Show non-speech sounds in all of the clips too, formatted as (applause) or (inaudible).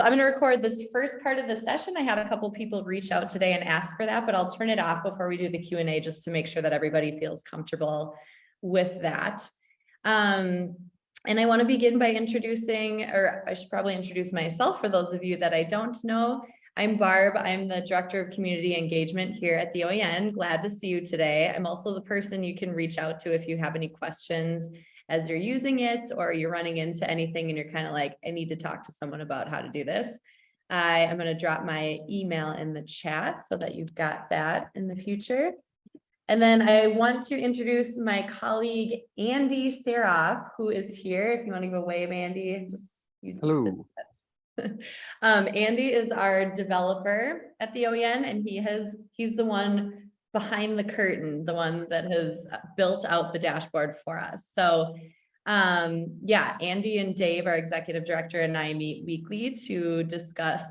so I'm going to record this first part of the session. I had a couple people reach out today and ask for that, but I'll turn it off before we do the Q and A just to make sure that everybody feels comfortable with that. Um, and I want to begin by introducing, or I should probably introduce myself for those of you that I don't know. I'm Barb. I'm the Director of Community Engagement here at the OEN. Glad to see you today. I'm also the person you can reach out to if you have any questions as you're using it or you're running into anything and you're kind of like, I need to talk to someone about how to do this. I am going to drop my email in the chat so that you've got that in the future. And then I want to introduce my colleague, Andy Seroff, who is here. If you want to go wave, Andy, just you just Hello. (laughs) um, Andy is our developer at the OEN and he has, he's the one behind the curtain, the one that has built out the dashboard for us. So um, yeah, Andy and Dave, our executive director and I meet weekly to discuss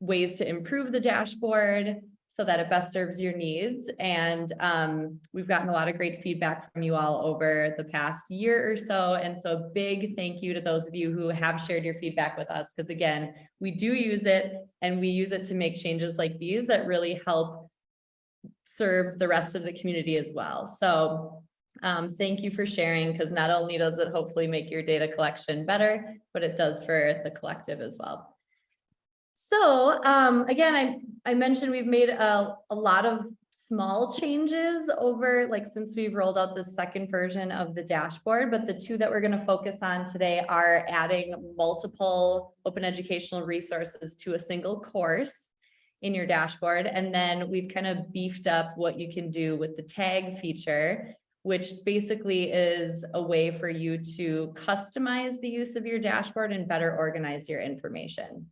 ways to improve the dashboard so that it best serves your needs. And um, we've gotten a lot of great feedback from you all over the past year or so. And so a big thank you to those of you who have shared your feedback with us. Because again, we do use it and we use it to make changes like these that really help serve the rest of the community as well. So um, thank you for sharing because not only does it hopefully make your data collection better, but it does for the collective as well. So um, again, I, I mentioned we've made a, a lot of small changes over like since we've rolled out the second version of the dashboard, but the two that we're going to focus on today are adding multiple open educational resources to a single course in your dashboard. And then we've kind of beefed up what you can do with the tag feature, which basically is a way for you to customize the use of your dashboard and better organize your information.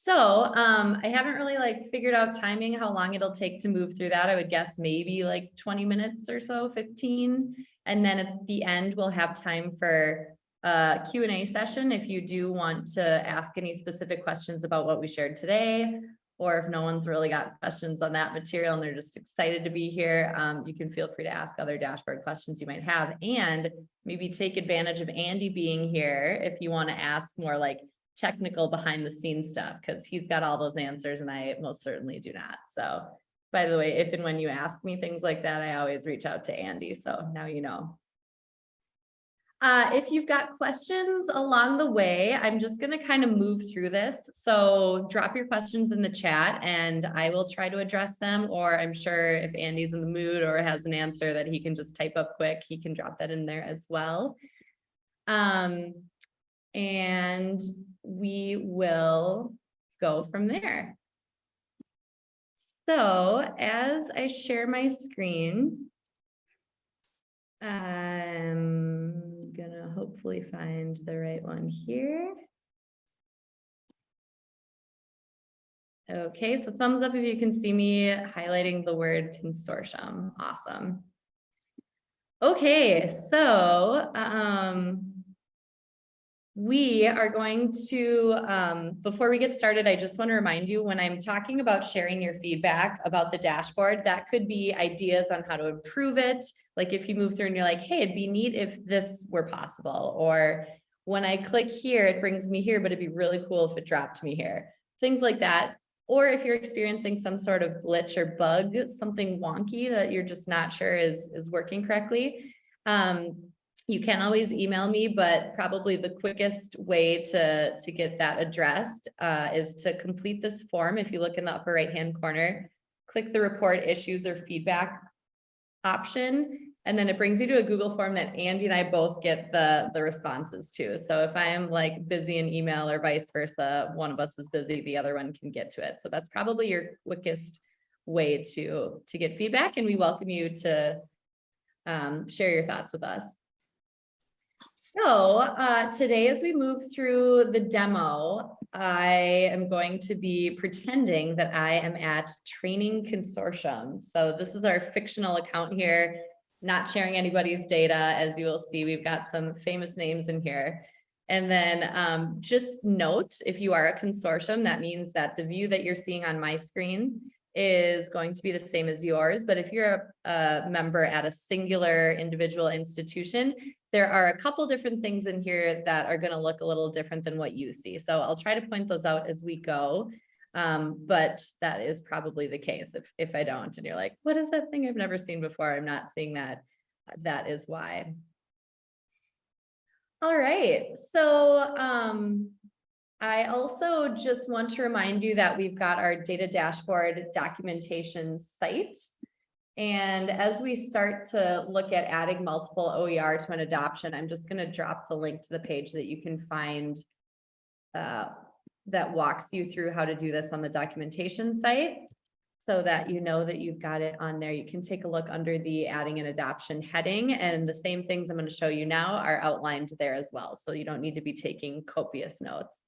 So um, I haven't really like figured out timing, how long it'll take to move through that. I would guess maybe like 20 minutes or so, 15. And then at the end, we'll have time for a Q&A session if you do want to ask any specific questions about what we shared today, or if no one's really got questions on that material and they're just excited to be here, um, you can feel free to ask other dashboard questions you might have and maybe take advantage of Andy being here if you want to ask more like technical behind the scenes stuff because he's got all those answers and I most certainly do not. So by the way, if and when you ask me things like that, I always reach out to Andy. So now you know. Uh, if you've got questions along the way, I'm just going to kind of move through this. So drop your questions in the chat and I will try to address them. Or I'm sure if Andy's in the mood or has an answer that he can just type up quick, he can drop that in there as well. Um, and we will go from there. So as I share my screen, I'm gonna hopefully find the right one here. Okay, so thumbs up if you can see me highlighting the word consortium. Awesome. Okay, so um, we are going to, um, before we get started, I just want to remind you when I'm talking about sharing your feedback about the dashboard, that could be ideas on how to improve it. Like if you move through and you're like, hey, it'd be neat if this were possible. Or when I click here, it brings me here, but it'd be really cool if it dropped me here. Things like that. Or if you're experiencing some sort of glitch or bug, something wonky that you're just not sure is, is working correctly. Um, you can always email me, but probably the quickest way to, to get that addressed uh, is to complete this form. If you look in the upper right-hand corner, click the report issues or feedback option, and then it brings you to a Google form that Andy and I both get the, the responses to. So if I am like busy in email or vice versa, one of us is busy, the other one can get to it. So that's probably your quickest way to, to get feedback, and we welcome you to um, share your thoughts with us. So uh, today, as we move through the demo, I am going to be pretending that I am at Training Consortium. So this is our fictional account here, not sharing anybody's data. As you will see, we've got some famous names in here. And then um, just note, if you are a consortium, that means that the view that you're seeing on my screen is going to be the same as yours, but if you're a, a member at a singular individual institution, there are a couple different things in here that are gonna look a little different than what you see. So I'll try to point those out as we go. Um, but that is probably the case if, if I don't, and you're like, what is that thing I've never seen before? I'm not seeing that. That is why. All right, so, um, I also just want to remind you that we've got our data dashboard documentation site. And as we start to look at adding multiple OER to an adoption, I'm just going to drop the link to the page that you can find uh, that walks you through how to do this on the documentation site so that you know that you've got it on there. You can take a look under the adding an adoption heading and the same things I'm going to show you now are outlined there as well. So you don't need to be taking copious notes.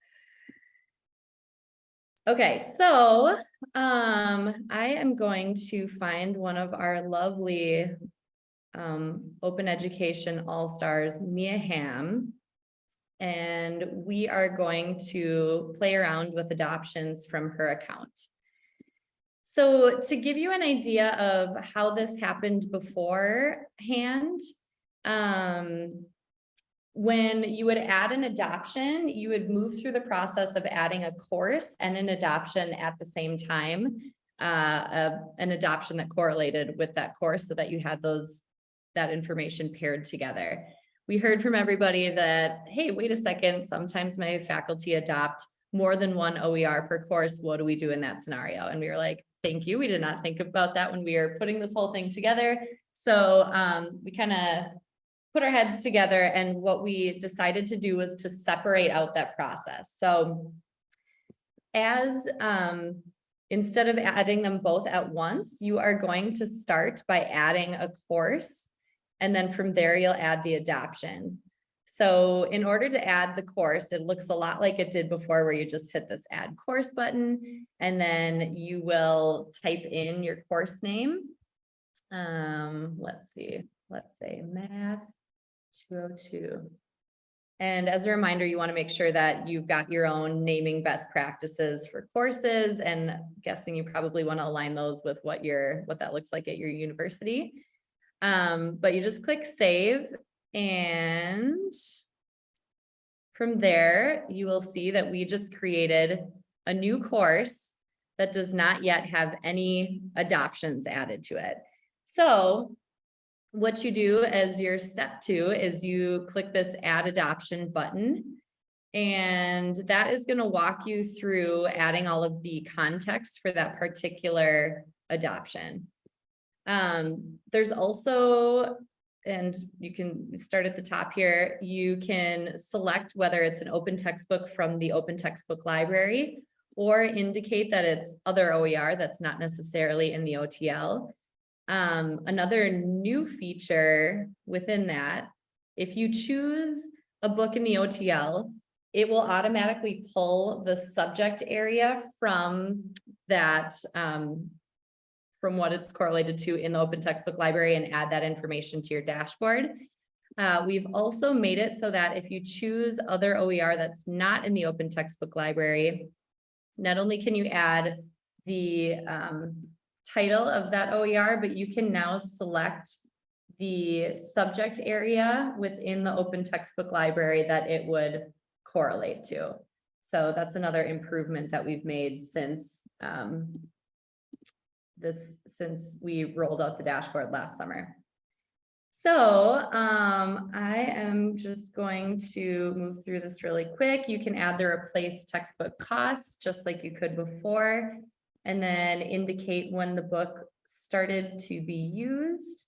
Okay, so um, I am going to find one of our lovely um, open education all-stars, Mia Hamm. And we are going to play around with adoptions from her account. So to give you an idea of how this happened beforehand, um, when you would add an adoption, you would move through the process of adding a course and an adoption at the same time. Uh, a- an adoption that correlated with that course so that you had those, that information paired together. We heard from everybody that, hey, wait a second, sometimes my faculty adopt more than one OER per course. What do we do in that scenario? And we were like, thank you. We did not think about that when we were putting this whole thing together. So um, we kind of put our heads together and what we decided to do was to separate out that process. So as um, instead of adding them both at once, you are going to start by adding a course. And then from there, you'll add the adoption. So in order to add the course, it looks a lot like it did before where you just hit this add course button and then you will type in your course name. Um, let's see, let's say math 202. And as a reminder, you want to make sure that you've got your own naming best practices for courses and guessing you probably want to align those with what your what that looks like at your university. Um, but you just click save and from there, you will see that we just created a new course that does not yet have any adoptions added to it. So what you do as your step two is you click this add adoption button. And that is going to walk you through adding all of the context for that particular adoption. Um, there's also, and you can start at the top here, you can select whether it's an open textbook from the open textbook library or indicate that it's other OER that's not necessarily in the OTL. Um, another new feature within that, if you choose a book in the OTL, it will automatically pull the subject area from that, um, from what it's correlated to in the open textbook library and add that information to your dashboard. Uh, we've also made it so that if you choose other OER that's not in the open textbook library, not only can you add the um, title of that OER, but you can now select the subject area within the open textbook library that it would correlate to. So that's another improvement that we've made since um, this, since we rolled out the dashboard last summer. So um, I am just going to move through this really quick. You can add the replace textbook costs just like you could before and then indicate when the book started to be used.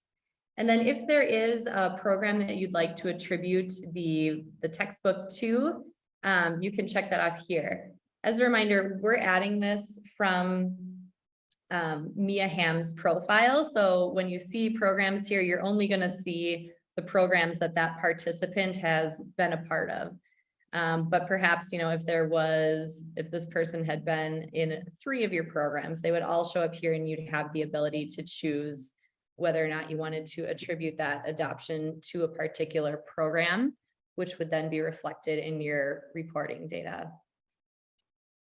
And then if there is a program that you'd like to attribute the, the textbook to, um, you can check that off here. As a reminder, we're adding this from um, Mia Hamm's profile. So when you see programs here, you're only going to see the programs that that participant has been a part of. Um, but perhaps, you know, if there was, if this person had been in three of your programs, they would all show up here and you'd have the ability to choose whether or not you wanted to attribute that adoption to a particular program, which would then be reflected in your reporting data.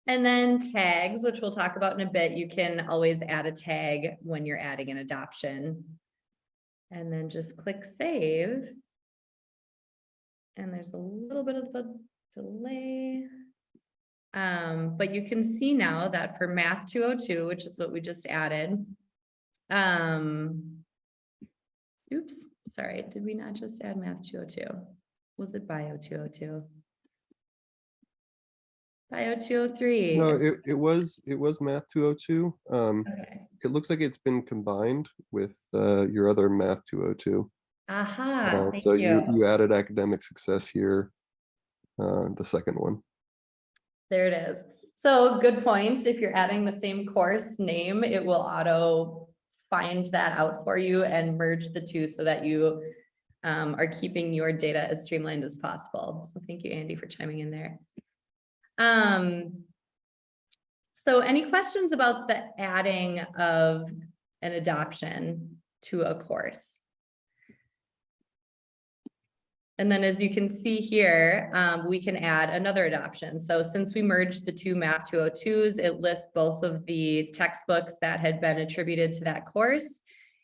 And then tags, which we'll talk about in a bit, you can always add a tag when you're adding an adoption. And then just click save. And there's a little bit of a delay. Um, but you can see now that for math two oh two, which is what we just added. Um. Oops, sorry, did we not just add math two oh two? Was it bio two oh two? Bio two oh three. No, it, it was, it was math two oh two. Um, Okay, it looks like it's been combined with, uh, your other math two oh two. Aha, Uh, so you, you. you added academic success here. Uh, the second one. There it is. So good point. If you're adding the same course name, it will auto find that out for you and merge the two so that you um, are keeping your data as streamlined as possible. So thank you, Andy, for chiming in there. Um, so any questions about the adding of an adoption to a course? And then as you can see here, um, we can add another adoption. So since we merged the two math 202s, it lists both of the textbooks that had been attributed to that course.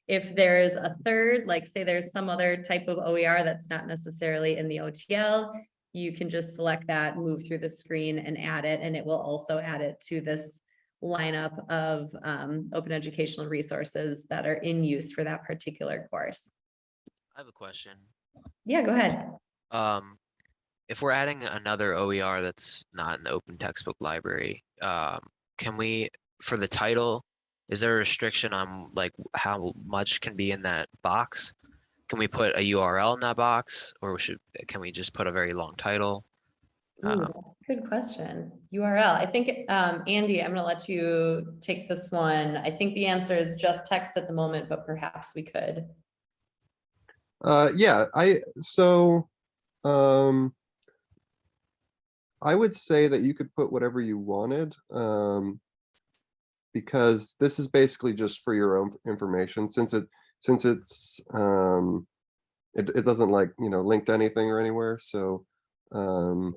If there's a third, like say there's some other type of OER that's not necessarily in the OTL, you can just select that, move through the screen and add it, and it will also add it to this lineup of um, open educational resources that are in use for that particular course. I have a question. Yeah, go ahead. Um, if we're adding another OER that's not in the open textbook library, um, can we, for the title, is there a restriction on like how much can be in that box? Can we put a URL in that box or should, can we just put a very long title? Ooh, Um, Good question. URL. I think, um, Andy, I'm gonna let you take this one. I think the answer is just text at the moment, but perhaps we could. Uh, yeah, I, so, um. I would say that you could put whatever you wanted, um. Because this is basically just for your own information, since it, since it's, um. It, it doesn't like, you know, link to anything or anywhere, so, um.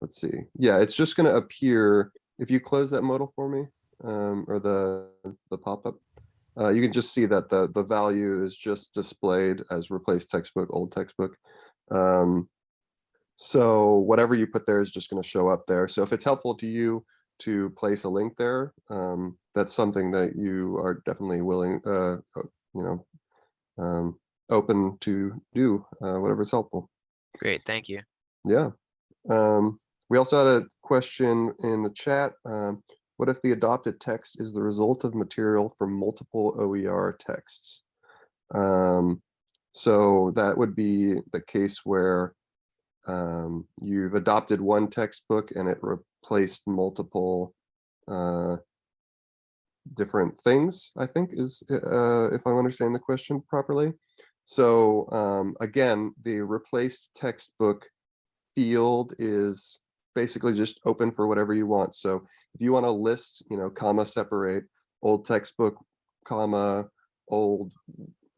Let's see, yeah, it's just gonna appear, if you close that modal for me, um, or the, the pop-up. Uh, you can just see that the, the value is just displayed as replace textbook, old textbook. Um, so whatever you put there is just going to show up there. So if it's helpful to you to place a link there, um, that's something that you are definitely willing, uh, you know, um, open to do, uh, whatever's helpful. Great, thank you. Yeah. Um, we also had a question in the chat. What if the adopted text is the result of material from multiple OER texts? Um, so that would be the case where um, you've adopted one textbook and it replaced multiple uh, different things, I think is, uh, if I'm understanding the question properly. So um, again, the replaced textbook field is basically just open for whatever you want. So if you want to list, you know, comma separate old textbook, comma, old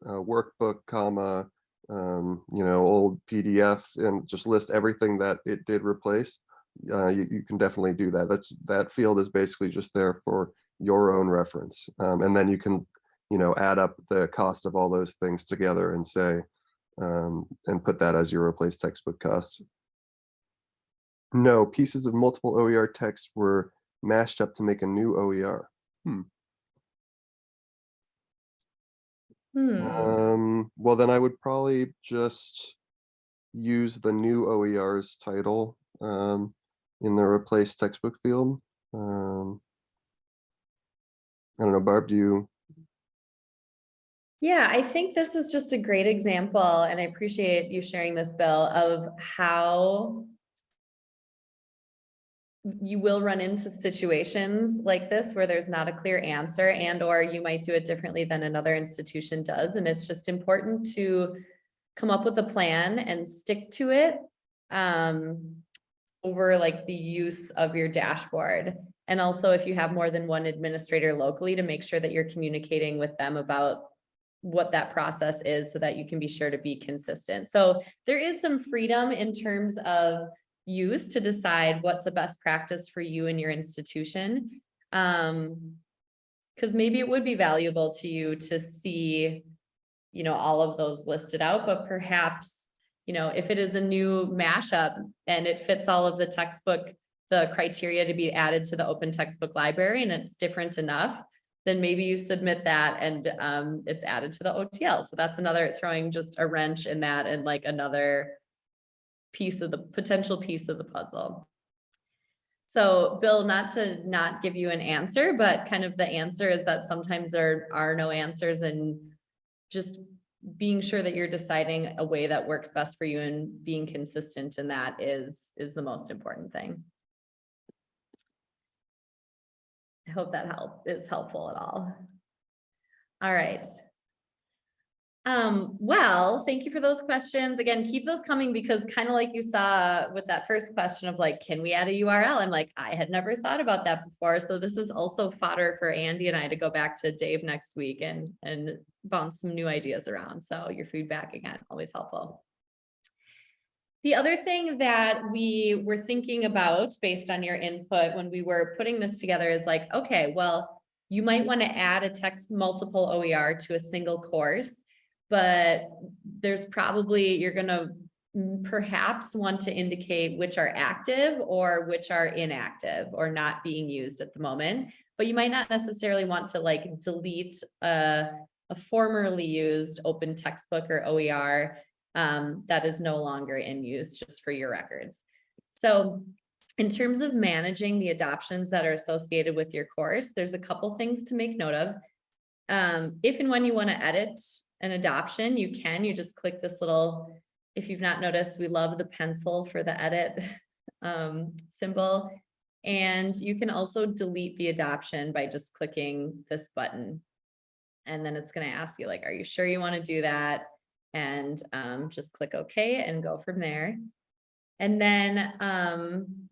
uh, workbook, comma, um, you know, old PDF and just list everything that it did replace, uh, you, you can definitely do that. That's that field is basically just there for your own reference. Um, and then you can, you know, add up the cost of all those things together and say, um, and put that as your replace textbook cost. No, pieces of multiple OER text were mashed up to make a new OER. Hmm, Um, well, then I would probably just use the new OER's title um, in the replace textbook field. Um, I don't know, Barb, do you? yeah, I think this is just a great example, and I appreciate you sharing this, Bill, of how you will run into situations like this where there's not a clear answer and or you might do it differently than another institution does. And it's just important to come up with a plan and stick to it um, over like the use of your dashboard. And also if you have more than one administrator locally to make sure that you're communicating with them about what that process is so that you can be sure to be consistent. So there is some freedom in terms of use to decide what's the best practice for you and your institution. Um, because maybe it would be valuable to you to see, you know, all of those listed out, but perhaps, you know, if it is a new mashup and it fits all of the textbook, the criteria to be added to the open textbook library and it's different enough, then maybe you submit that and um, it's added to the OTL. So that's another throwing just a wrench in that and like another piece of the potential piece of the puzzle. So Bill, not to not give you an answer, but kind of the answer is that sometimes there are no answers and just being sure that you're deciding a way that works best for you and being consistent in that is, is the most important thing. I hope that help is helpful at all. All right. Um, well, thank you for those questions. Again, keep those coming because kind of like you saw with that first question of like, can we add a URL? I'm like, I had never thought about that before. So this is also fodder for Andy and I to go back to Dave next week and, and bounce some new ideas around. So your feedback again, always helpful. The other thing that we were thinking about based on your input when we were putting this together is like, okay, well, you might want to add a text multiple OER to a single course, but there's probably, you're gonna perhaps want to indicate which are active or which are inactive or not being used at the moment. But you might not necessarily want to like delete a, a formerly used open textbook or OER um, that is no longer in use just for your records. So in terms of managing the adoptions that are associated with your course, there's a couple things to make note of. Um, if and when you want to edit an adoption, you can, you just click this little, if you've not noticed, we love the pencil for the edit (laughs) um, symbol. And you can also delete the adoption by just clicking this button. And then it's going to ask you like, are you sure you want to do that? And um, just click OK and go from there. And then um,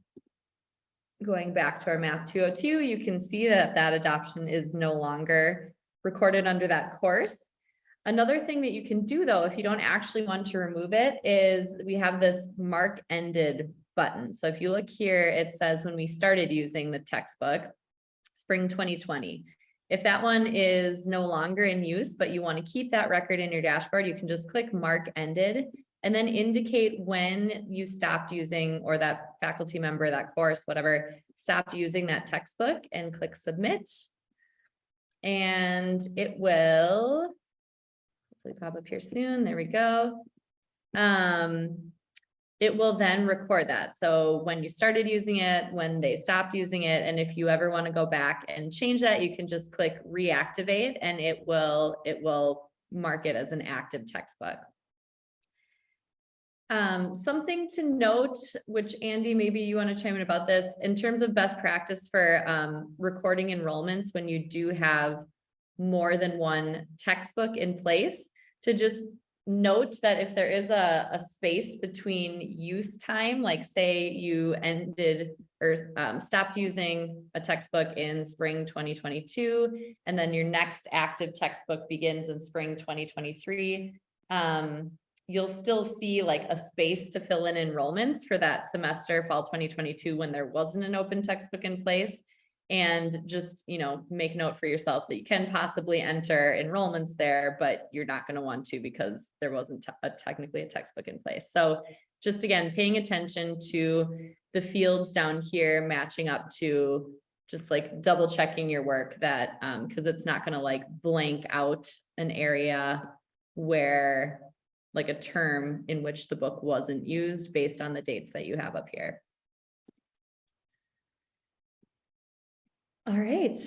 going back to our math 202, you can see that that adoption is no longer recorded under that course. Another thing that you can do though, if you don't actually want to remove it, is we have this mark ended button. So if you look here, it says when we started using the textbook, spring 2020. If that one is no longer in use, but you want to keep that record in your dashboard, you can just click mark ended and then indicate when you stopped using or that faculty member, that course, whatever, stopped using that textbook and click submit. And it will hopefully pop up here soon. There we go. Um, it will then record that. So when you started using it, when they stopped using it, and if you ever want to go back and change that, you can just click reactivate and it will, it will mark it as an active textbook. Um, something to note, which Andy, maybe you want to chime in about this, in terms of best practice for um, recording enrollments when you do have more than one textbook in place, to just note that if there is a, a space between use time, like say you ended or um, stopped using a textbook in spring 2022, and then your next active textbook begins in spring 2023, um, you'll still see like a space to fill in enrollments for that semester, fall 2022, when there wasn't an open textbook in place and just, you know, make note for yourself that you can possibly enter enrollments there, but you're not going to want to because there wasn't a, technically a textbook in place. So just again, paying attention to the fields down here matching up to just like double checking your work that um because it's not going to like blank out an area where like a term in which the book wasn't used based on the dates that you have up here. All right.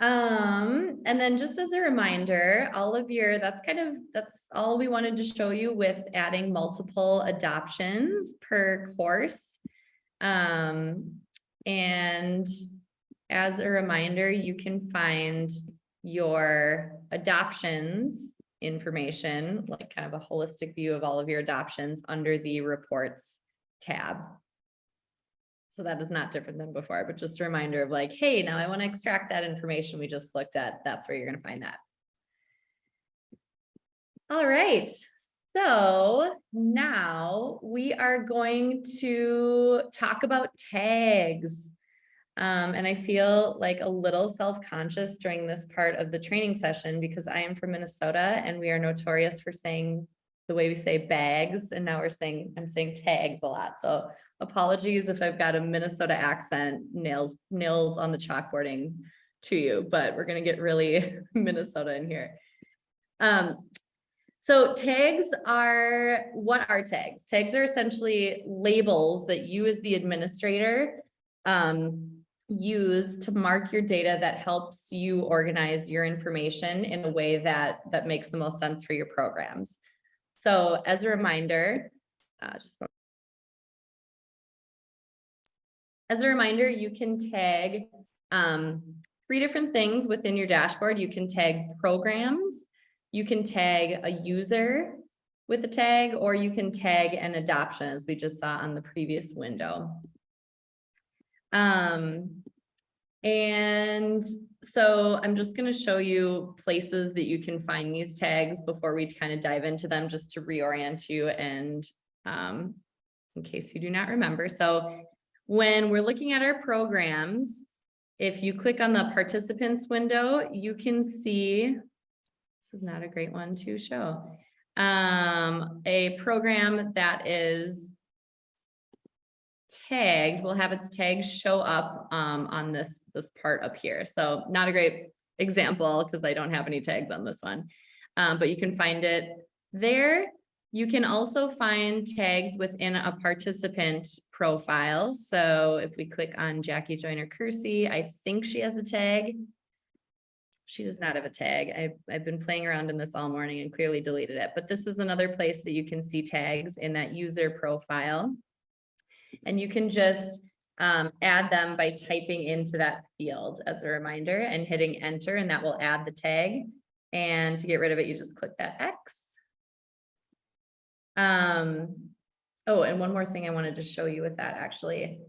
Um, and then just as a reminder, all of your, that's kind of, that's all we wanted to show you with adding multiple adoptions per course. Um, and as a reminder, you can find your adoptions information, like kind of a holistic view of all of your adoptions under the reports tab. So that is not different than before, but just a reminder of like, hey, now I want to extract that information we just looked at. That's where you're going to find that. All right. So now we are going to talk about tags. Um, and I feel like a little self-conscious during this part of the training session because I am from Minnesota and we are notorious for saying the way we say bags and now we're saying, I'm saying tags a lot. So apologies if I've got a Minnesota accent nails, nails on the chalkboarding to you, but we're gonna get really (laughs) Minnesota in here. Um, so tags are, what are tags? Tags are essentially labels that you as the administrator um, use to mark your data that helps you organize your information in a way that, that makes the most sense for your programs. So as a reminder, uh, just as a reminder, you can tag um, three different things within your dashboard. You can tag programs, you can tag a user with a tag, or you can tag an adoption as we just saw on the previous window. Um, and so I'm just going to show you places that you can find these tags before we kind of dive into them, just to reorient you and um, in case you do not remember. So when we're looking at our programs, if you click on the participants window, you can see, this is not a great one to show, um, a program that is tagged, will have its tags show up um, on this, this part up here. So not a great example because I don't have any tags on this one, um, but you can find it there. You can also find tags within a participant profile. So if we click on Jackie Joyner Kersee, I think she has a tag. She does not have a tag. I've, I've been playing around in this all morning and clearly deleted it, but this is another place that you can see tags in that user profile. And you can just um, add them by typing into that field as a reminder and hitting enter, and that will add the tag. And to get rid of it, you just click that X. Um, oh, and one more thing I wanted to show you with that actually.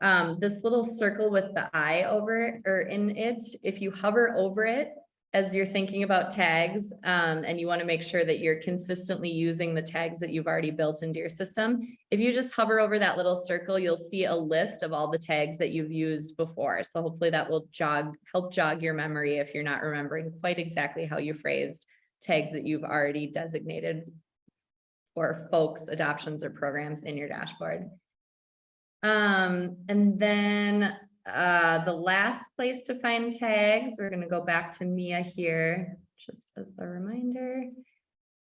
Um, this little circle with the eye over it or in it, if you hover over it, as you're thinking about tags um, and you want to make sure that you're consistently using the tags that you've already built into your system. If you just hover over that little circle, you'll see a list of all the tags that you've used before. So hopefully that will jog, help jog your memory if you're not remembering quite exactly how you phrased tags that you've already designated for folks, adoptions or programs in your dashboard. Um, and then uh, the last place to find tags, we're going to go back to Mia here, just as a reminder,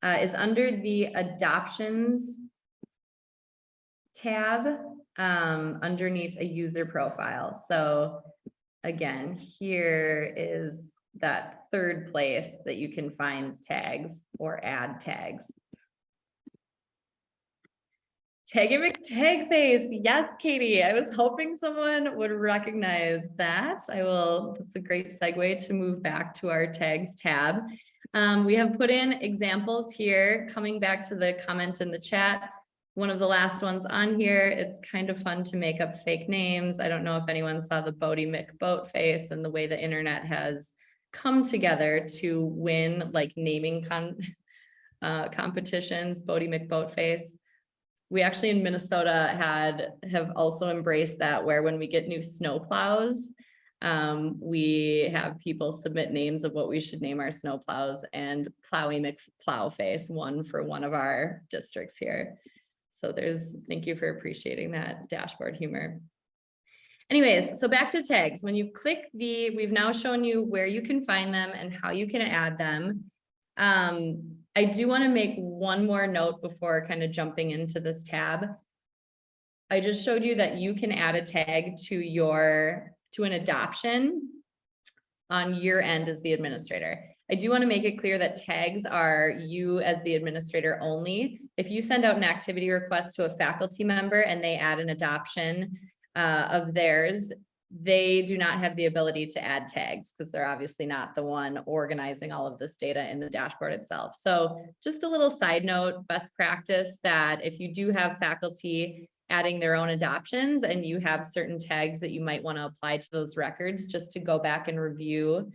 uh, is under the adoptions tab um, underneath a user profile. So again, here is that third place that you can find tags or add tags. Tag tag face. Yes, Katie. I was hoping someone would recognize that. I will, that's a great segue to move back to our tags tab. Um, we have put in examples here, coming back to the comment in the chat. One of the last ones on here, it's kind of fun to make up fake names. I don't know if anyone saw the Boaty McBoat face and the way the internet has come together to win like naming con (laughs) uh, competitions, Boaty McBoat face we actually in Minnesota had have also embraced that where when we get new snow plows, um, we have people submit names of what we should name our snow plows and Plowy McPlow face one for one of our districts here. So there's, thank you for appreciating that dashboard humor. Anyways, so back to tags. When you click the, we've now shown you where you can find them and how you can add them. Um, I do want to make one more note before kind of jumping into this tab. I just showed you that you can add a tag to your to an adoption on your end as the administrator. I do want to make it clear that tags are you as the administrator only. If you send out an activity request to a faculty member and they add an adoption uh, of theirs, they do not have the ability to add tags because they're obviously not the one organizing all of this data in the dashboard itself. So just a little side note, best practice that if you do have faculty adding their own adoptions and you have certain tags that you might want to apply to those records just to go back and review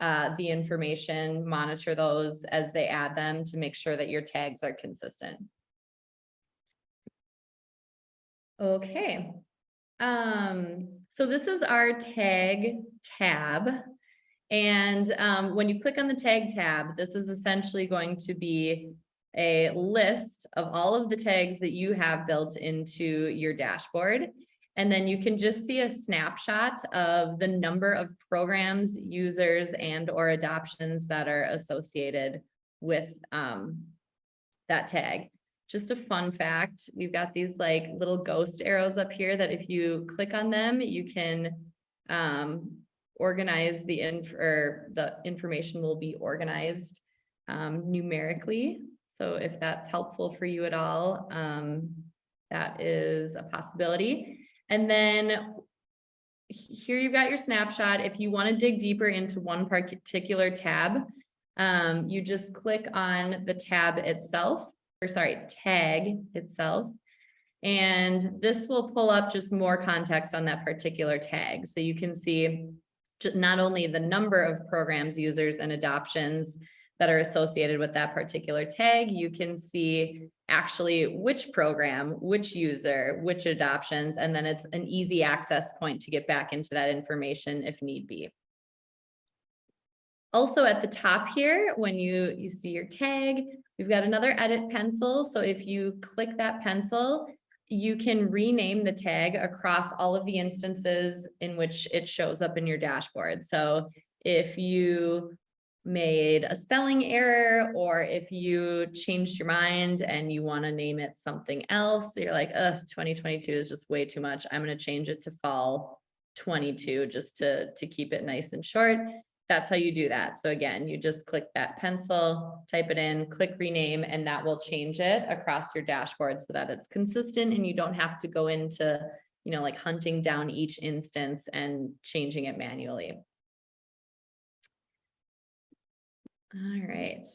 uh, the information, monitor those as they add them to make sure that your tags are consistent. Okay. Um, so this is our tag tab. And um, when you click on the tag tab, this is essentially going to be a list of all of the tags that you have built into your dashboard. And then you can just see a snapshot of the number of programs, users, and or adoptions that are associated with um, that tag. Just a fun fact, we've got these like little ghost arrows up here that if you click on them, you can um, organize the inf or the information will be organized um, numerically. So if that's helpful for you at all, um, that is a possibility. And then here you've got your snapshot. If you want to dig deeper into one particular tab, um, you just click on the tab itself, or sorry, tag itself. And this will pull up just more context on that particular tag. So you can see not only the number of programs, users, and adoptions that are associated with that particular tag, you can see actually which program, which user, which adoptions, and then it's an easy access point to get back into that information if need be. Also at the top here, when you, you see your tag, we've got another edit pencil. So if you click that pencil, you can rename the tag across all of the instances in which it shows up in your dashboard. So if you made a spelling error, or if you changed your mind and you want to name it something else, you're like, uh, 2022 is just way too much. I'm going to change it to fall 22 just to, to keep it nice and short. That's how you do that. So again, you just click that pencil, type it in, click rename, and that will change it across your dashboard so that it's consistent and you don't have to go into, you know, like hunting down each instance and changing it manually. All right.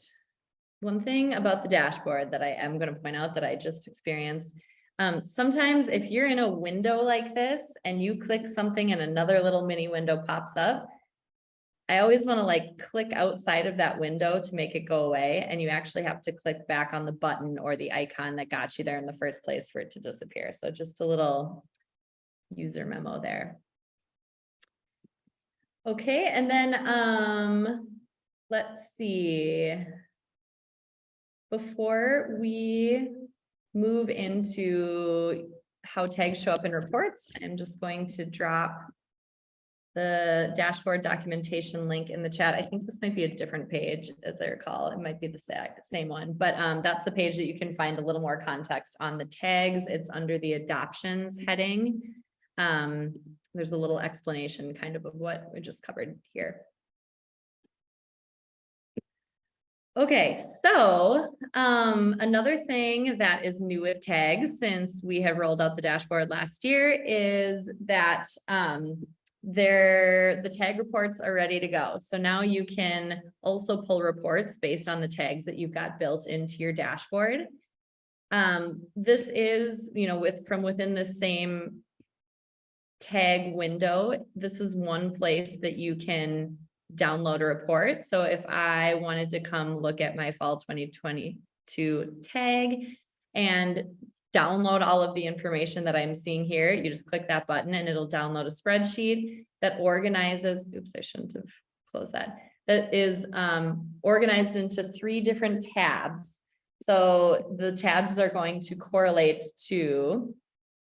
One thing about the dashboard that I am going to point out that I just experienced. Um, sometimes if you're in a window like this and you click something and another little mini window pops up, I always want to like click outside of that window to make it go away. And you actually have to click back on the button or the icon that got you there in the first place for it to disappear. So just a little user memo there. Okay, and then um, let's see. Before we move into how tags show up in reports, I'm just going to drop the dashboard documentation link in the chat. I think this might be a different page as I recall. It might be the same one, but um, that's the page that you can find a little more context on the tags. It's under the adoptions heading. Um, there's a little explanation kind of of what we just covered here. Okay, so um, another thing that is new with tags since we have rolled out the dashboard last year is that um, there, the tag reports are ready to go. So now you can also pull reports based on the tags that you've got built into your dashboard. Um, this is, you know, with, from within the same tag window, this is one place that you can download a report. So if I wanted to come look at my fall twenty twenty-two tag and download all of the information that I'm seeing here, you just click that button and it'll download a spreadsheet that organizes, oops, I shouldn't have closed that, that is um, organized into three different tabs. So the tabs are going to correlate to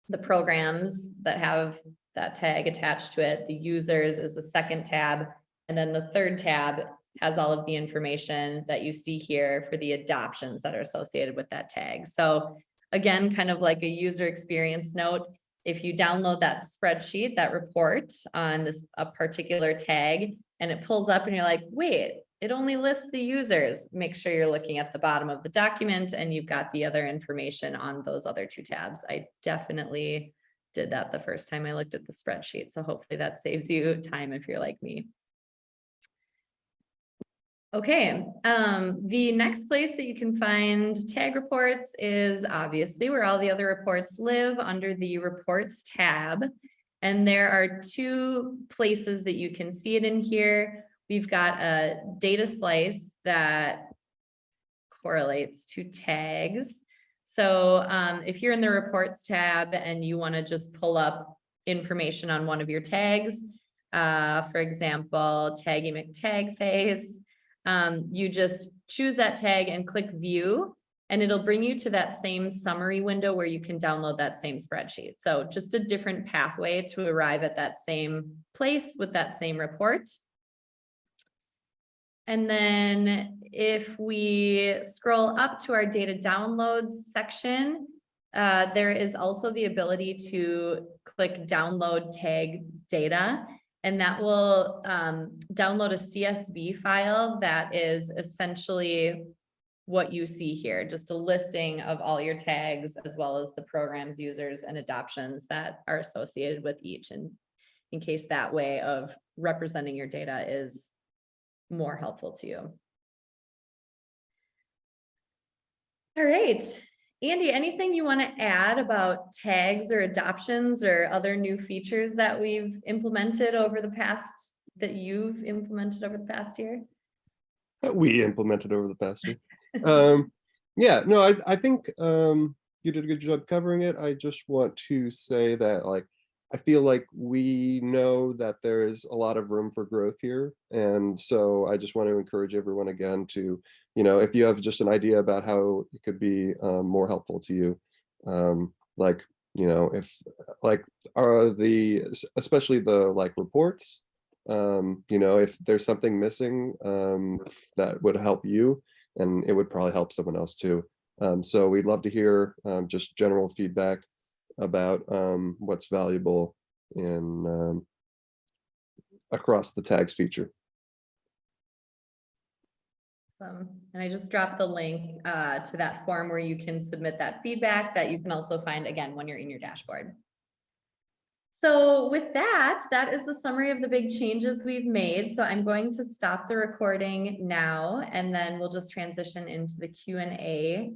the programs that have that tag attached to it. The users is the second tab. And then the third tab has all of the information that you see here for the adoptions that are associated with that tag. So again, kind of like a user experience note, if you download that spreadsheet, that report on this a particular tag, and it pulls up and you're like, wait, it only lists the users, make sure you're looking at the bottom of the document and you've got the other information on those other two tabs. I definitely did that the first time I looked at the spreadsheet. So hopefully that saves you time if you're like me. Okay, um, the next place that you can find tag reports is obviously where all the other reports live under the reports tab. And there are two places that you can see it in here. we've got a data slice that correlates to tags. So um, if you're in the reports tab and you want to just pull up information on one of your tags, uh, for example, Taggy McTagface, um, you just choose that tag and click view, and it'll bring you to that same summary window where you can download that same spreadsheet. So just a different pathway to arrive at that same place with that same report. And then if we scroll up to our data downloads section, uh, there is also the ability to click download tag data. And that will um, download a CSV file that is essentially what you see here, just a listing of all your tags as well as the programs, users and adoptions that are associated with each. And in case that way of representing your data is more helpful to you. All right, Andy, anything you want to add about tags or adoptions or other new features that we've implemented over the past, that you've implemented over the past year? that we implemented over the past year. (laughs) Um, yeah, no, I, I think, um, you did a good job covering it. I just want to say that like, I feel like we know that there is a lot of room for growth here. And so I just want to encourage everyone again to, you know, if you have just an idea about how it could be um, more helpful to you, um, like, you know, if like are the, especially the like reports, um, you know, if there's something missing um, that would help you, and it would probably help someone else too. Um, so we'd love to hear um, just general feedback about what's valuable in across the tags feature. Awesome. And I just dropped the link uh, to that form where you can submit that feedback that you can also find again when you're in your dashboard. So with that, that is the summary of the big changes we've made. So I'm going to stop the recording now, and then we'll just transition into the Q and A